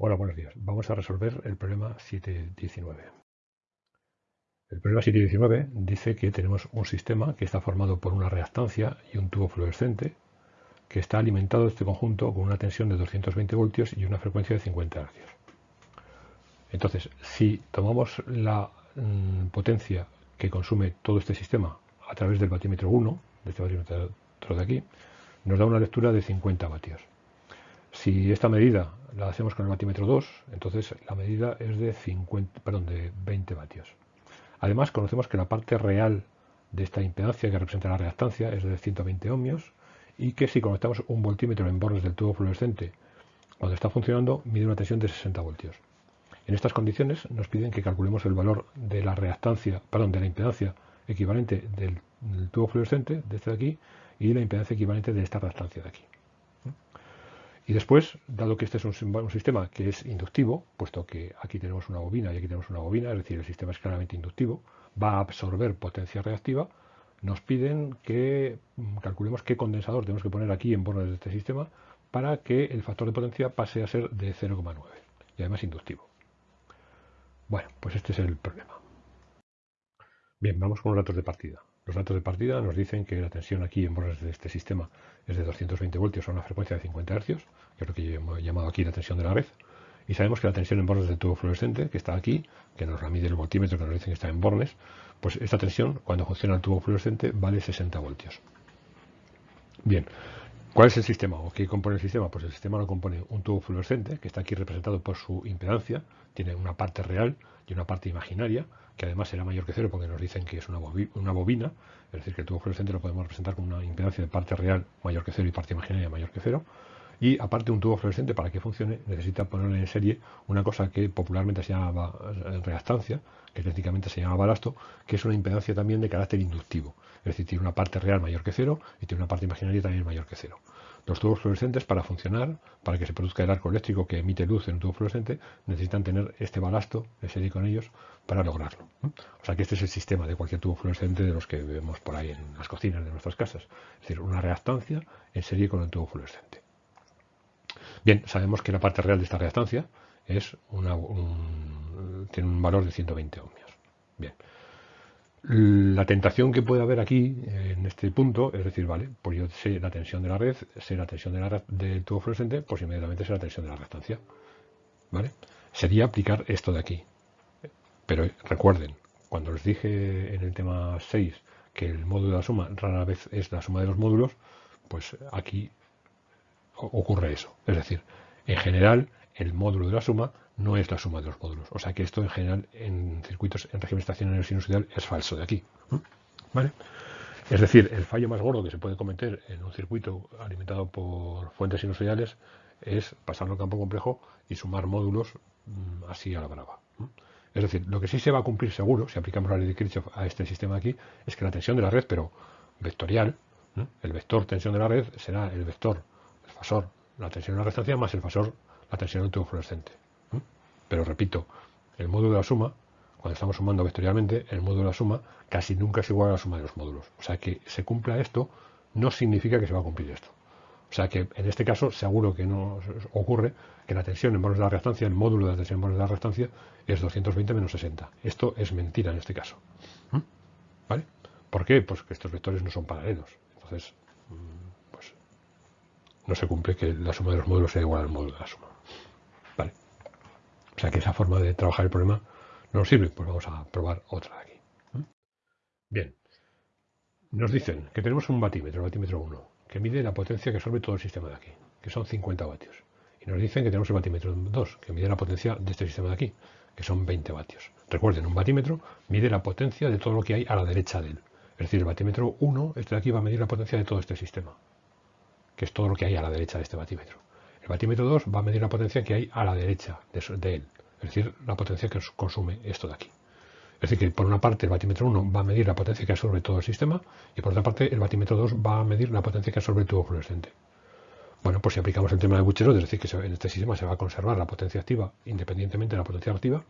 Hola, buenos días. Vamos a resolver el problema 719. El problema 719 dice que tenemos un sistema que está formado por una reactancia y un tubo fluorescente que está alimentado este conjunto con una tensión de 220 voltios y una frecuencia de 50 Hz. Entonces, si tomamos la mm, potencia que consume todo este sistema a través del batímetro 1, de este batímetro de aquí, nos da una lectura de 50 vatios. Si esta medida la hacemos con el batímetro 2, entonces la medida es de, 50, perdón, de 20 vatios. Además, conocemos que la parte real de esta impedancia que representa la reactancia es de 120 ohmios y que si conectamos un voltímetro en bornes del tubo fluorescente cuando está funcionando mide una tensión de 60 voltios. En estas condiciones nos piden que calculemos el valor de la reactancia, perdón, de la impedancia equivalente del, del tubo fluorescente de este de aquí y la impedancia equivalente de esta reactancia de aquí. Y después, dado que este es un, sistema que es inductivo, puesto que aquí tenemos una bobina y aquí tenemos una bobina, es decir, el sistema es claramente inductivo, va a absorber potencia reactiva, nos piden que mm, calculemos qué condensador tenemos que poner aquí en bornes de este sistema para que el factor de potencia pase a ser de 0,9 y además inductivo. Bueno, pues este es el problema. Bien, vamos con los datos de partida. Los datos de partida nos dicen que la tensión aquí en bornes de este sistema es de 220 voltios a una frecuencia de 50 Hz, que es lo que yo he llamado aquí la tensión de la red. Y sabemos que la tensión en bornes del tubo fluorescente, que está aquí, que nos la el voltímetro, que nos dicen que está en bornes, pues esta tensión, cuando funciona el tubo fluorescente, vale 60 voltios. Bien, ¿cuál es el sistema o qué compone el sistema? Pues el sistema lo compone un tubo fluorescente, que está aquí representado por su impedancia, tiene una parte real y una parte imaginaria, que además será mayor que cero porque nos dicen que es una, bobina, es decir, que el tubo fluorescente lo podemos representar con una impedancia de parte real mayor que cero y parte imaginaria mayor que cero. Y aparte un tubo fluorescente para que funcione necesita ponerle en serie una cosa que popularmente se llama eh, reactancia, que técnicamente se llama balasto, que es una impedancia también de carácter inductivo. Es decir, tiene una parte real mayor que cero y tiene una parte imaginaria también mayor que cero. Los tubos fluorescentes para funcionar, para que se produzca el arco eléctrico que emite luz en un tubo fluorescente, necesitan tener este balasto de serie con ellos para lograrlo. O sea que este es el sistema de cualquier tubo fluorescente de los que vemos por ahí en las cocinas de nuestras casas. Es decir, una reactancia en serie con el tubo fluorescente. Bien, sabemos que la parte real de esta reactancia es una, tiene un valor de 120 ohmios. Bien. La tentación que puede haber aquí, en este punto, es decir, vale, pues yo sé la tensión de la red, sé la tensión de la del tubo fluorescente, pues inmediatamente sé la tensión de la reactancia. ¿Vale? Sería aplicar esto de aquí. Pero recuerden, cuando les dije en el tema 6 que el módulo de la suma rara vez es la suma de los módulos, pues aquí ocurre eso. Es decir, en general, el módulo de la suma no es la suma de los módulos. O sea que esto en general en circuitos en régimen estacionario sinusoidal es falso de aquí. ¿Vale? Es decir, el fallo más gordo que se puede cometer en un circuito alimentado por fuentes sinusoidales es pasarlo al campo complejo y sumar módulos mm, así a la brava. Es decir, lo que sí se va a cumplir seguro, si aplicamos la ley de Kirchhoff a este sistema aquí, es que la tensión de la red, pero vectorial, el vector tensión de la red será el vector, fasor, la tensión de la restancia más el fasor, la tensión del tubo fluorescente. Pero repito, el módulo de la suma, cuando estamos sumando vectorialmente, el módulo de la suma casi nunca es igual a la suma de los módulos. O sea que se cumpla esto no significa que se va a cumplir esto. O sea que en este caso seguro que no ocurre que la tensión en bornes de la reactancia, el módulo de la tensión en bornes de la reactancia es 220 menos 60. Esto es mentira en este caso. ¿Vale? ¿Por qué? Pues que estos vectores no son paralelos. Entonces, no se cumple que la suma de los módulos sea igual al módulo de la suma. O sea que esa forma de trabajar el problema no nos sirve, pues vamos a probar otra de aquí. Bien, nos dicen que tenemos un batímetro, el batímetro 1, que mide la potencia que absorbe todo el sistema de aquí, que son 50 vatios. Y nos dicen que tenemos el batímetro 2, que mide la potencia de este sistema de aquí, que son 20 vatios. Recuerden, un batímetro mide la potencia de todo lo que hay a la derecha de él. Es decir, el batímetro 1, este de aquí, va a medir la potencia de todo este sistema, que es todo lo que hay a la derecha de este batímetro. El batímetro 2 va a medir la potencia que hay a la derecha de, él, es decir, la potencia que consume esto de aquí. Es decir, que por una parte el batímetro 1 va a medir la potencia que absorbe todo el sistema y por otra parte el batímetro 2 va a medir la potencia que absorbe el tubo fluorescente. Bueno, pues si aplicamos el tema de Bucherot, es decir, que en este sistema se va a conservar la potencia activa independientemente de la potencia reactiva,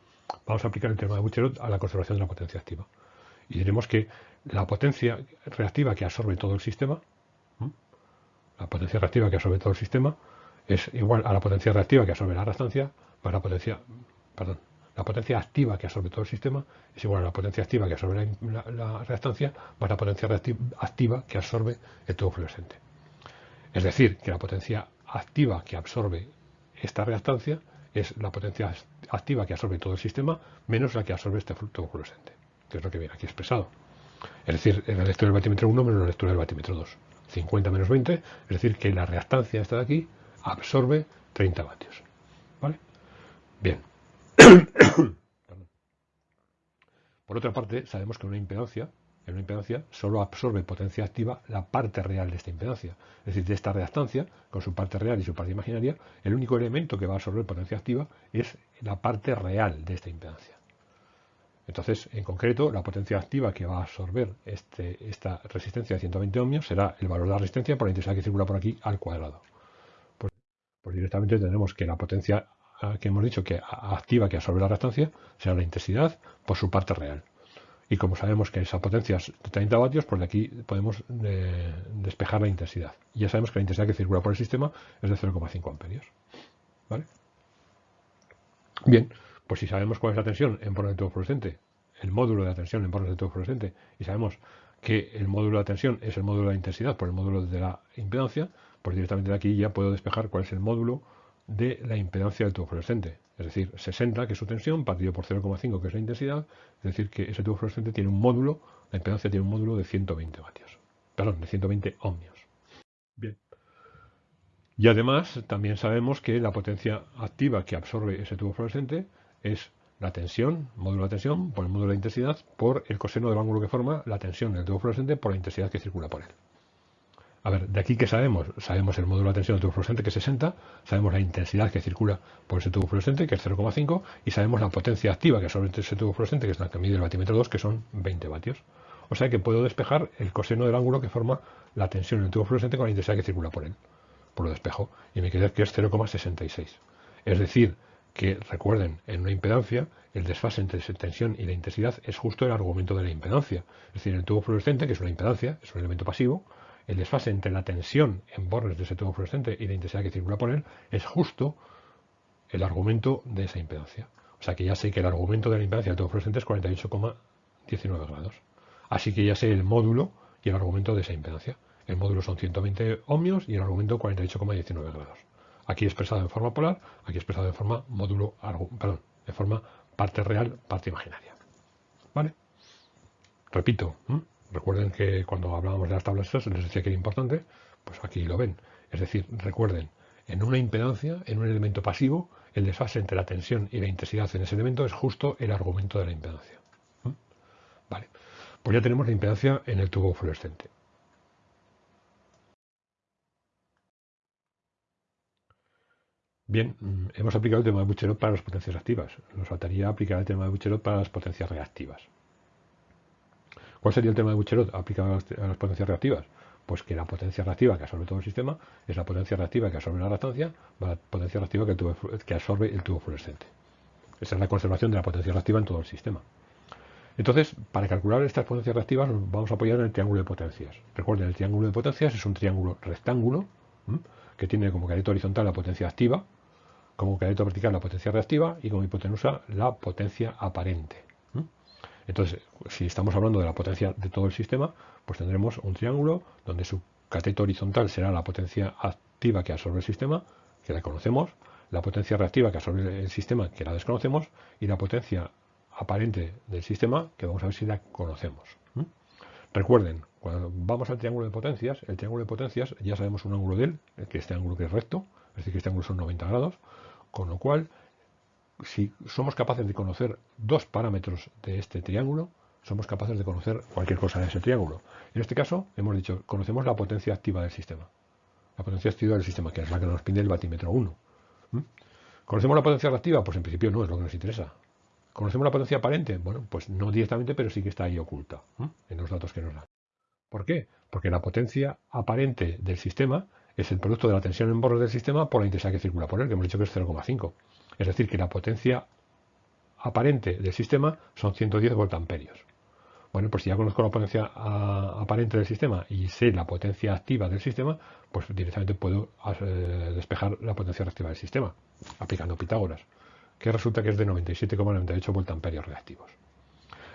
vamos a aplicar el tema de Bucherot a la conservación de la potencia activa. Y diremos que la potencia reactiva que absorbe todo el sistema, la potencia reactiva que absorbe todo el sistema, es igual a la potencia reactiva que absorbe la reactancia más la potencia, perdón, la potencia activa que absorbe todo el sistema es igual a la potencia activa que absorbe la, reactancia más la potencia activa que absorbe el tubo fluorescente. Es decir, que la potencia activa que absorbe esta reactancia es la potencia activa que absorbe todo el sistema menos la que absorbe este tubo fluorescente, que es lo que viene aquí expresado. Es decir, la lectura del batímetro 1 menos la lectura del batímetro 2. 50 menos 20, es decir, que la reactancia esta de aquí absorbe 30 vatios. ¿Vale? Bien. Por otra parte, sabemos que una impedancia, en una impedancia solo absorbe potencia activa la parte real de esta impedancia. Es decir, de esta reactancia, con su parte real y su parte imaginaria, el único elemento que va a absorber potencia activa es la parte real de esta impedancia. Entonces, en concreto, la potencia activa que va a absorber este, esta resistencia de 120 ohmios será el valor de la resistencia por la intensidad que circula por aquí al cuadrado. Pues, directamente tenemos que la potencia que hemos dicho que activa que absorbe la reactancia será la intensidad por su parte real. Y como sabemos que esa potencia es de 30 vatios, pues de aquí podemos eh, despejar la intensidad. Y ya sabemos que la intensidad que circula por el sistema es de 0,5 amperios. ¿Vale? Bien, pues si sabemos cuál es la tensión en tubo fluorescente, el módulo de la tensión en tubo fluorescente, y sabemos que el módulo de la tensión es el módulo de la intensidad por el módulo de la impedancia, pues directamente de aquí ya puedo despejar cuál es el módulo de la impedancia del tubo fluorescente. Es decir, 60, que es su tensión, partido por 0,5, que es la intensidad. Es decir, que ese tubo fluorescente tiene un módulo, la impedancia tiene un módulo de 120 vatios. Perdón, de 120 ohmios. Bien. Y además, también sabemos que la potencia activa que absorbe ese tubo fluorescente es la tensión, módulo de tensión, por el módulo de intensidad, por el coseno del ángulo que forma la tensión del tubo fluorescente por la intensidad que circula por él. A ver, de aquí que sabemos, sabemos el módulo de tensión del tubo fluorescente que es 60, sabemos la intensidad que circula por ese tubo fluorescente que es 0,5 y sabemos la potencia activa que absorbe ese tubo fluorescente que es la que mide el batímetro 2 que son 20 vatios. O sea que puedo despejar el coseno del ángulo que forma la tensión en el tubo fluorescente con la intensidad que circula por él. Por lo despejo. Y me queda que es 0,66. Es decir, que recuerden, en una impedancia, el desfase entre tensión y la intensidad es justo el argumento de la impedancia. Es decir, el tubo fluorescente, que es una impedancia, es un elemento pasivo, el desfase entre la tensión en bornes de ese tubo fluorescente y la intensidad que circula por él es justo el argumento de esa impedancia. O sea que ya sé que el argumento de la impedancia del tubo fluorescente es 48,19 grados. Así que ya sé el módulo y el argumento de esa impedancia. El módulo son 120 ohmios y el argumento 48,19 grados. Aquí expresado en forma polar, aquí expresado en forma módulo, perdón, en forma parte real, parte imaginaria. ¿Vale? Repito, Recuerden que cuando hablábamos de las tablas estas les decía que era importante, pues aquí lo ven. Es decir, recuerden, en una impedancia, en un elemento pasivo, el desfase entre la tensión y la intensidad en ese elemento es justo el argumento de la impedancia. Vale, pues ya tenemos la impedancia en el tubo fluorescente. Bien, mm, hemos aplicado el tema de Bucherot para las potencias activas. Nos faltaría aplicar el tema de Bucherot para las potencias reactivas. ¿Cuál sería el tema de Bucherot aplicado a las potencias reactivas? Pues que la potencia reactiva que absorbe todo el sistema es la potencia reactiva que absorbe la reactancia, la potencia reactiva que, absorbe el tubo fluorescente. Esa es la conservación de la potencia reactiva en todo el sistema. Entonces, para calcular estas potencias reactivas nos vamos a apoyar en el triángulo de potencias. Recuerden, el triángulo de potencias es un triángulo rectángulo que tiene como careto horizontal la potencia activa, como careto vertical la potencia reactiva y como hipotenusa la potencia aparente. Entonces, si estamos hablando de la potencia de todo el sistema, pues tendremos un triángulo donde su cateto horizontal será la potencia activa que absorbe el sistema, que la conocemos, la potencia reactiva que absorbe el sistema, que la desconocemos, y la potencia aparente del sistema, que vamos a ver si la conocemos. Recuerden, cuando vamos al triángulo de potencias, el triángulo de potencias ya sabemos un ángulo de él, que este ángulo que es recto, es decir, que este ángulo son 90 grados, con lo cual si somos capaces de conocer dos parámetros de este triángulo, somos capaces de conocer cualquier cosa de ese triángulo. En este caso, hemos dicho, conocemos la potencia activa del sistema. La potencia activa del sistema, que es la que nos pide el batímetro 1. ¿Mm? ¿Conocemos la potencia reactiva? Pues en principio no es lo que nos interesa. ¿Conocemos la potencia aparente? Bueno, pues no directamente, pero sí que está ahí oculta en los datos que nos dan. ¿Por qué? Porque la potencia aparente del sistema es el producto de la tensión en bordes del sistema por la intensidad que circula por él, que hemos dicho que es 0,5. Es decir, que la potencia aparente del sistema son 110 voltamperios. Bueno, pues si ya conozco la potencia aparente del sistema y sé la potencia activa del sistema, pues directamente puedo eh, despejar la potencia reactiva del sistema, aplicando Pitágoras, que resulta que es de 97,98 voltamperios reactivos.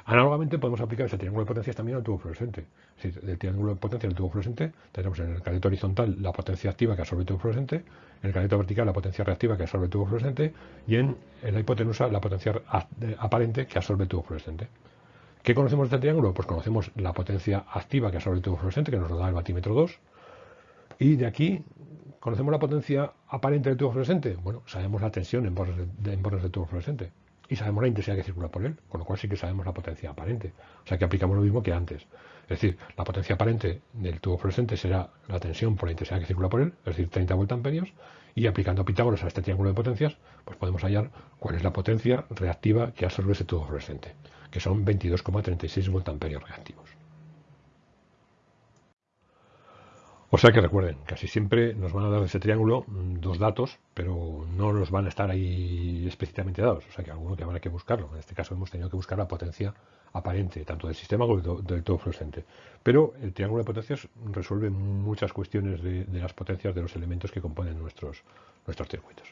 Análogamente podemos aplicar ese triángulo de potencias también al tubo fluorescente. Si el triángulo de potencia del tubo fluorescente tenemos en el caleto horizontal la potencia activa que absorbe el tubo fluorescente, en el caleto vertical la potencia reactiva que absorbe el tubo fluorescente y en la hipotenusa la potencia aparente que absorbe el tubo fluorescente. ¿Qué conocemos de este triángulo? Pues conocemos la potencia activa que absorbe el tubo fluorescente, que nos lo da el batímetro 2, y de aquí conocemos la potencia aparente del tubo fluorescente. Bueno, sabemos la tensión en bornes, de, en bornes del tubo fluorescente y sabemos la intensidad que circula por él, con lo cual sí que sabemos la potencia aparente. O sea que aplicamos lo mismo que antes. Es decir, la potencia aparente del tubo fluorescente será la tensión por la intensidad que circula por él, es decir, 30 voltamperios, y aplicando Pitágoras a este triángulo de potencias, pues podemos hallar cuál es la potencia reactiva que absorbe ese tubo fluorescente, que son 22,36 voltamperios reactivos. O sea que recuerden, casi siempre nos van a dar de ese triángulo mm, dos datos, pero no los van a estar ahí explícitamente dados. O sea que alguno que habrá que buscarlo. En este caso hemos tenido que buscar la potencia aparente, tanto del sistema como del todo fluorescente. Pero el triángulo de potencias resuelve muchas cuestiones de, las potencias de los elementos que componen nuestros, nuestros circuitos.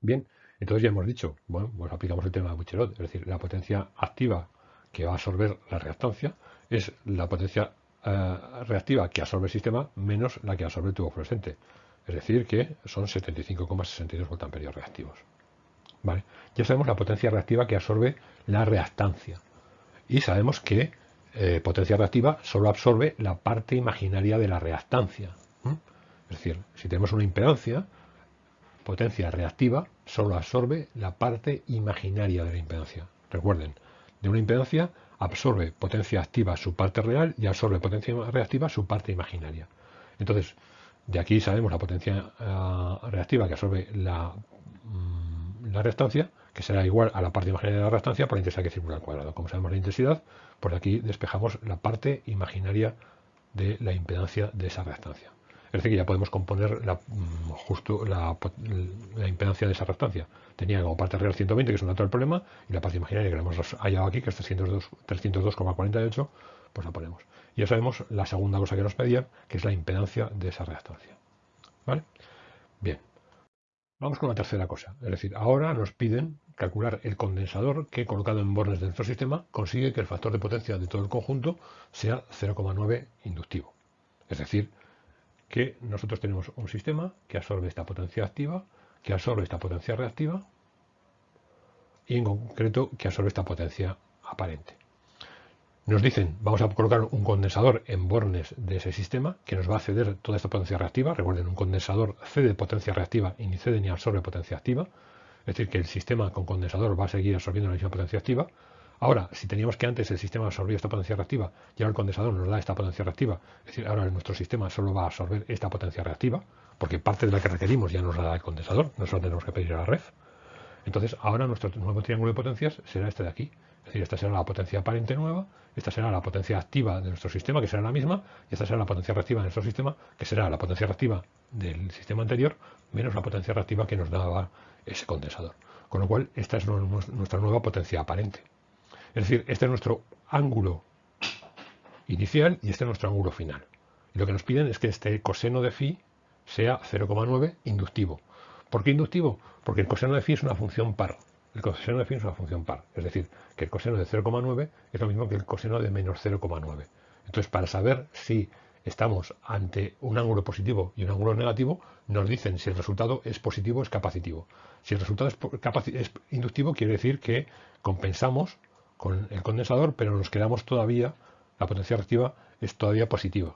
Bien, entonces ya hemos dicho, bueno, pues aplicamos el tema de Bucherot, es decir, la potencia activa que va a absorber la reactancia es la potencia eh, reactiva que absorbe el sistema menos la que absorbe el tubo fluorescente. Es decir, que son 75,62 voltamperios reactivos. ¿Vale? Ya sabemos la potencia reactiva que absorbe la reactancia. Y sabemos que eh, potencia reactiva solo absorbe la parte imaginaria de la reactancia. Es decir, si tenemos una impedancia, potencia reactiva solo absorbe la parte imaginaria de la impedancia. Recuerden, de una impedancia absorbe potencia activa su parte real y absorbe potencia reactiva su parte imaginaria. Entonces, de aquí sabemos la potencia eh, reactiva que absorbe la, mm, la reactancia, que será igual a la parte imaginaria de la reactancia por la intensidad que circula al cuadrado. Como sabemos la intensidad, por aquí despejamos la parte imaginaria de la impedancia de esa reactancia. Es decir, que ya podemos componer la, mm, justo la, impedancia de esa reactancia. Tenía como parte real 120, que es un dato del problema, y la parte imaginaria que hemos hallado aquí, que es 302,48, pues la ponemos. Y ya sabemos la segunda cosa que nos pedían, que es la impedancia de esa reactancia. ¿Vale? Bien. Vamos con la tercera cosa. Es decir, ahora nos piden calcular el condensador que colocado en bornes de nuestro sistema consigue que el factor de potencia de todo el conjunto sea 0,9 inductivo. Es decir, que nosotros tenemos un sistema que absorbe esta potencia activa, que absorbe esta potencia reactiva y en concreto que absorbe esta potencia aparente. Nos dicen, vamos a colocar un condensador en bornes de ese sistema que nos va a ceder toda esta potencia reactiva. Recuerden, un condensador cede potencia reactiva y ni cede ni absorbe potencia activa. Es decir, que el sistema con condensador va a seguir absorbiendo la misma potencia activa. Ahora, si teníamos que antes el sistema absorbía esta potencia reactiva y ahora el condensador nos da esta potencia reactiva, es decir, ahora nuestro sistema solo va a absorber esta potencia reactiva, porque parte de la que requerimos ya nos la da el condensador, no solo tenemos que pedir a la red. Entonces, ahora nuestro nuevo triángulo de potencias será este de aquí. Es decir, esta será la potencia aparente nueva, esta será la potencia activa de nuestro sistema, que será la misma, y esta será la potencia reactiva de nuestro sistema, que será la potencia reactiva del sistema anterior, menos la potencia reactiva que nos daba ese condensador. Con lo cual, esta es nuestra nueva potencia aparente. Es decir, este es nuestro ángulo inicial y este es nuestro ángulo final. Y lo que nos piden es que este coseno de phi sea 0,9 inductivo. ¿Por qué inductivo? Porque el coseno de phi es una función par. El coseno de phi es una función par. Es decir, que el coseno de 0,9 es lo mismo que el coseno de menos 0,9. Entonces, para saber si estamos ante un ángulo positivo y un ángulo negativo, nos dicen si el resultado es positivo o es capacitivo. Si el resultado es inductivo, quiere decir que compensamos con el condensador, pero nos quedamos todavía, la potencia reactiva es todavía positiva.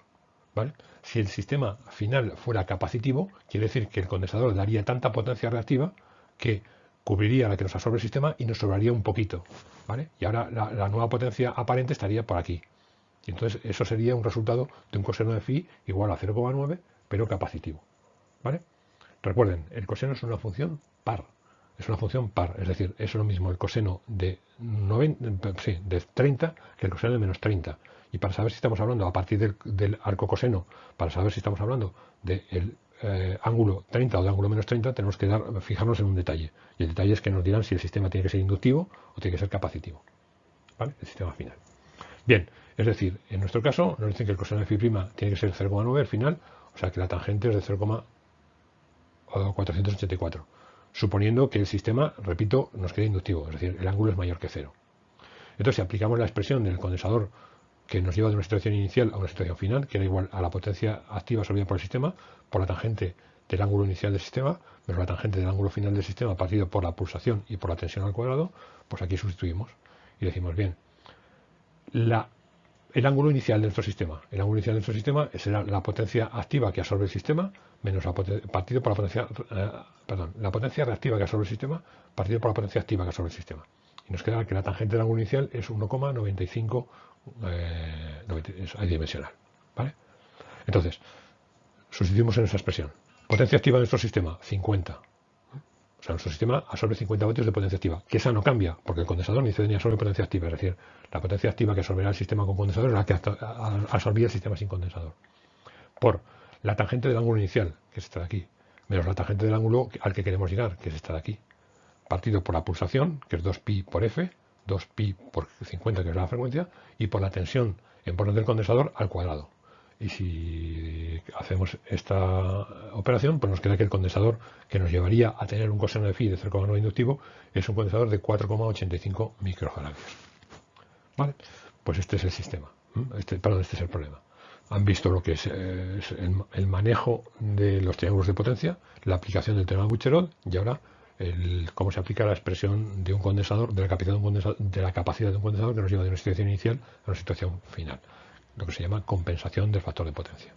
¿vale? Si el sistema final fuera capacitivo, quiere decir que el condensador daría tanta potencia reactiva que cubriría la que nos absorbe el sistema y nos sobraría un poquito. ¿vale? Y ahora la, nueva potencia aparente estaría por aquí. Y entonces eso sería un resultado de un coseno de phi igual a 0,9, pero capacitivo. ¿vale? Recuerden, el coseno es una función par es una función par, es decir, es lo mismo el coseno de, 90, sí, de 30 que el coseno de menos 30. Y para saber si estamos hablando a partir del, arco coseno, para saber si estamos hablando del eh, ángulo 30 o del ángulo menos 30, tenemos que dar, fijarnos en un detalle. Y el detalle es que nos dirán si el sistema tiene que ser inductivo o tiene que ser capacitivo. ¿vale? El sistema final. Bien, es decir, en nuestro caso nos dicen que el coseno de phi' tiene que ser 0,9 al final, o sea que la tangente es de 0,484, suponiendo que el sistema, repito, nos queda inductivo, es decir, el ángulo es mayor que cero. Entonces, si aplicamos la expresión del condensador que nos lleva de una situación inicial a una situación final, que era igual a la potencia activa absorbida por el sistema, por la tangente del ángulo inicial del sistema, menos la tangente del ángulo final del sistema partido por la pulsación y por la tensión al cuadrado, pues aquí sustituimos y decimos, bien, el ángulo inicial de nuestro sistema, el ángulo inicial de nuestro sistema será la potencia activa que absorbe el sistema, menos la partido por la potencia, eh, perdón, la potencia reactiva que absorbe el sistema, partido por la potencia activa que absorbe el sistema. Y nos queda que la tangente del ángulo inicial es 1,95 eh, adimensional. ¿vale? Entonces, sustituimos en esa expresión. Potencia activa de nuestro sistema, 50. O sea, nuestro sistema absorbe 50 vatios de potencia activa, que esa no cambia, porque el condensador ni ni absorbe potencia activa, es decir, la potencia activa que absorberá el sistema con condensador es la que absorbía el sistema sin condensador. Por la tangente del ángulo inicial, que es esta de aquí, menos la tangente del ángulo al que queremos llegar, que es esta de aquí, partido por la pulsación, que es 2pi por f, 2pi por 50, que es la frecuencia, y por la tensión en porno del condensador al cuadrado. Y si hacemos esta operación, pues nos queda que el condensador que nos llevaría a tener un coseno de phi de 0,9 inductivo es un condensador de 4,85 microfarads. ¿Vale? Pues este es el sistema. Este, perdón, este es el problema. Han visto lo que es, el, manejo de los triángulos de potencia, la aplicación del teorema de Bucherol y ahora cómo se aplica la expresión de un condensador, de la capacidad de un condensador, de la capacidad de un condensador que nos lleva de una situación inicial a una situación final lo que se llama compensación del factor de potencia.